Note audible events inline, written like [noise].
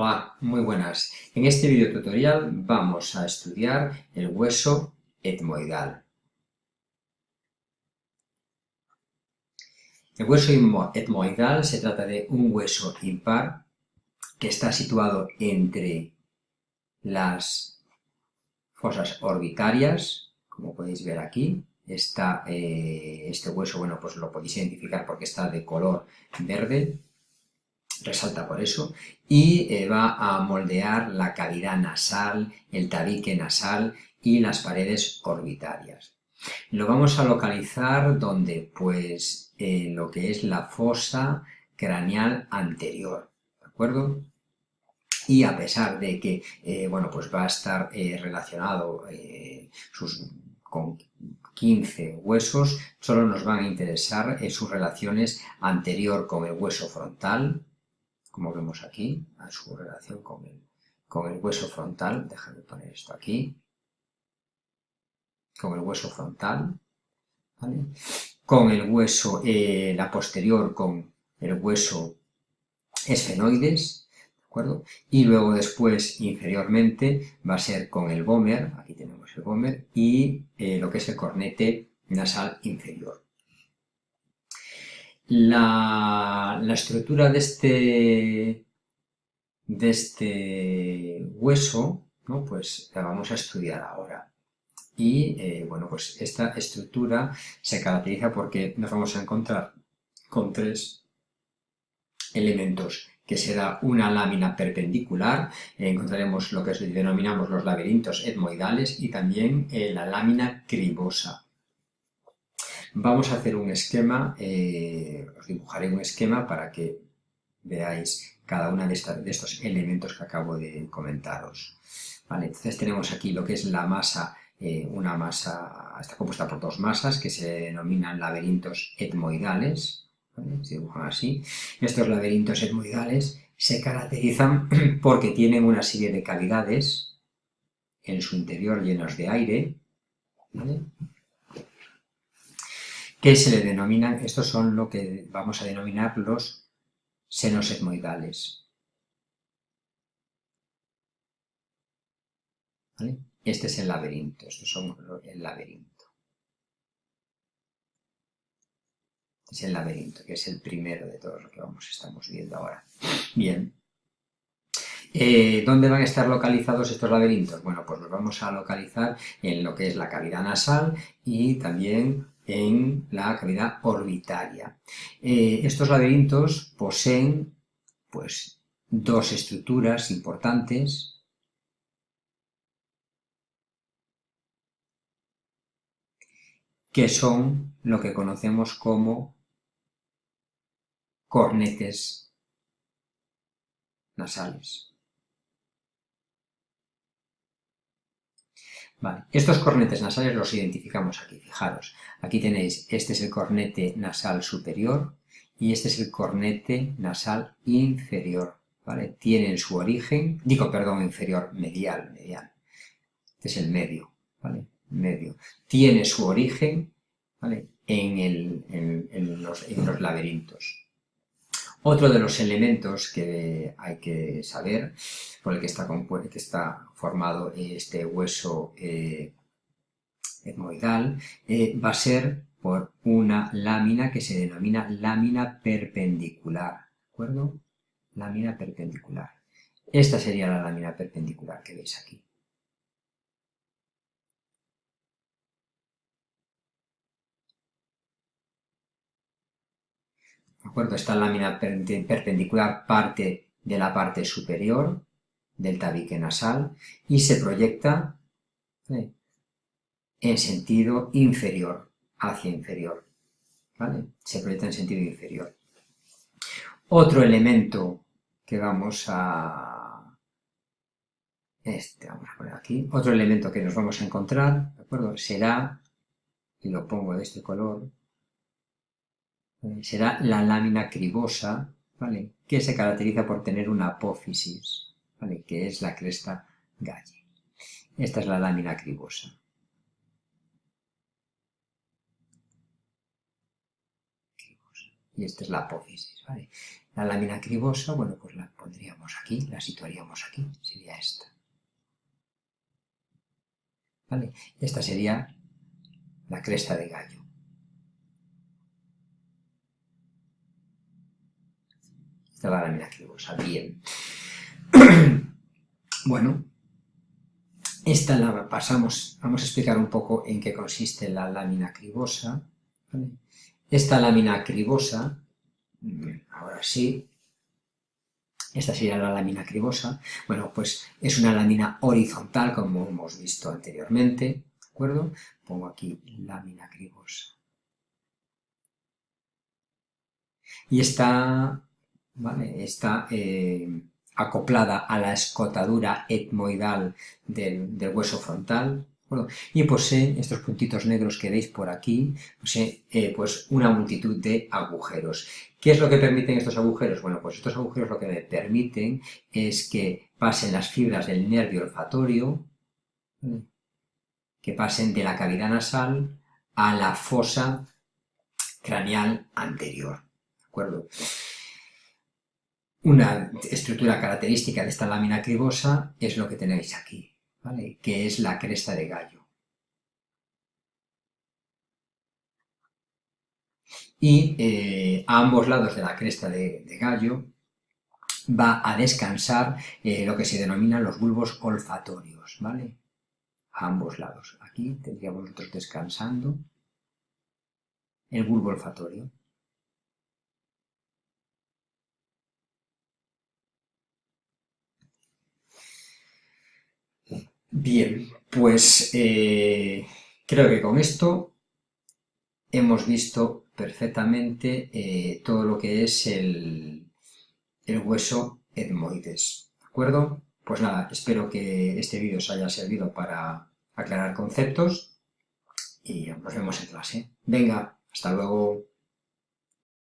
Hola, muy buenas. En este video tutorial vamos a estudiar el hueso etmoidal. El hueso etmoidal se trata de un hueso impar que está situado entre las fosas orbitarias, como podéis ver aquí. Está, eh, este hueso, bueno, pues lo podéis identificar porque está de color verde, resalta por eso, y eh, va a moldear la cavidad nasal, el tabique nasal y las paredes orbitarias. Lo vamos a localizar donde, pues, en lo que es la fosa craneal anterior, ¿de acuerdo? Y a pesar de que, eh, bueno, pues va a estar eh, relacionado sus, con 15 huesos, solo nos van a interesar sus relaciones anterior con el hueso frontal, como vemos aquí, a su relación con el, con el hueso frontal, déjame poner esto aquí, con el hueso frontal, con el hueso, eh, la posterior con el hueso esfenoides, ¿de acuerdo? Y luego después, inferiormente, va a ser con el vomer, aquí tenemos el vomer, y eh, lo que es el cornete nasal inferior. La, estructura de este, de este hueso, ¿no? pues la vamos a estudiar ahora. Y, eh, bueno, pues esta estructura se caracteriza porque nos vamos a encontrar con tres elementos que será una lámina perpendicular, encontraremos lo que denominamos los laberintos etmoidales y también eh, la lámina cribosa. Vamos a hacer un esquema, eh, os dibujaré un esquema para que veáis cada uno de, estos elementos que acabo de comentaros. entonces tenemos aquí lo que es la masa, eh, una masa, está compuesta por dos masas que se denominan laberintos etmoidales, se dibujan así. Estos laberintos etmoidales se caracterizan [clears throat] porque tienen una serie de cavidades en su interior llenos de aire, que se le denominan, estos son lo que vamos a denominar los senos etmoidales. Este es el laberinto, estos son el laberinto. Es el laberinto, que es el primero de todos lo que vamos, estamos viendo ahora. Bien. Eh, ¿Dónde van a estar localizados estos laberintos? Bueno, pues los vamos a localizar en lo que es la cavidad nasal y también en la cavidad orbitaria. Eh, estos laberintos poseen pues, dos estructuras importantes que son lo que conocemos como cornetes nasales. Estos cornetes nasales los identificamos aquí, fijaros. Aquí tenéis, este es el cornete nasal superior y este es el cornete nasal inferior, ¿vale? Tienen su origen, digo, perdón, inferior, medial, medial. Este es el medio, ¿vale? Medio. Tiene su origen, ¿vale? en los laberintos. Otro de los elementos que hay que saber, por el que está, que está formado este hueso eh, eh, va a ser por una lámina que se denomina lámina perpendicular, ¿de acuerdo? Lámina perpendicular. Esta sería la lámina perpendicular que veis aquí. Esta lámina perpendicular parte de la parte superior del tabique nasal y se proyecta en sentido inferior, hacia inferior. Se proyecta en sentido inferior. Otro elemento que vamos a... Este, vamos a poner aquí. Otro elemento que nos vamos a encontrar, ¿de acuerdo? Será, y lo pongo de este color, será la lámina cribosa, ¿vale? que se caracteriza por tener una apófisis, que es la cresta galle. Esta es la lámina cribosa. Y esta es la apófisis. ¿vale? La lámina cribosa, bueno, pues la pondríamos pondríamos aquí, la situaríamos aquí, sería esta. ¿Vale? Esta sería la cresta de gallo. Esta es la lámina cribosa, bien. Bueno, esta la pasamos, vamos a explicar un poco en qué consiste la lámina cribosa. Esta lámina cribosa, mm, ahora sí, esta sería la lámina cribosa, bueno, pues es una lámina horizontal, como hemos visto anteriormente, ¿de acuerdo? Pongo aquí lámina cribosa. Y está, ¿vale? Está eh, acoplada a la escotadura etmoidal del, hueso frontal, y posee, estos puntitos negros que veis por aquí, posee eh, pues una multitud de agujeros. ¿Qué es lo que permiten estos agujeros? Bueno, pues estos agujeros lo que me permiten es que pasen las fibras del nervio olfatorio, que pasen de la cavidad nasal a la fosa craneal anterior. ¿De acuerdo? Una estructura característica de esta lámina cribosa es lo que tenéis aquí, ¿vale? que es la cresta de gallo. Y eh, a ambos lados de la cresta de, gallo va a descansar eh, lo que se denominan los bulbos olfatorios, ¿vale? A ambos lados. Aquí tendríamos nosotros descansando el bulbo olfatorio. Bien, pues eh, creo que con esto hemos visto perfectamente eh, todo lo que es el, el hueso etmoides, ¿de acuerdo? Pues nada, espero que este vídeo os haya servido para aclarar conceptos y nos vemos en clase. Venga, hasta luego.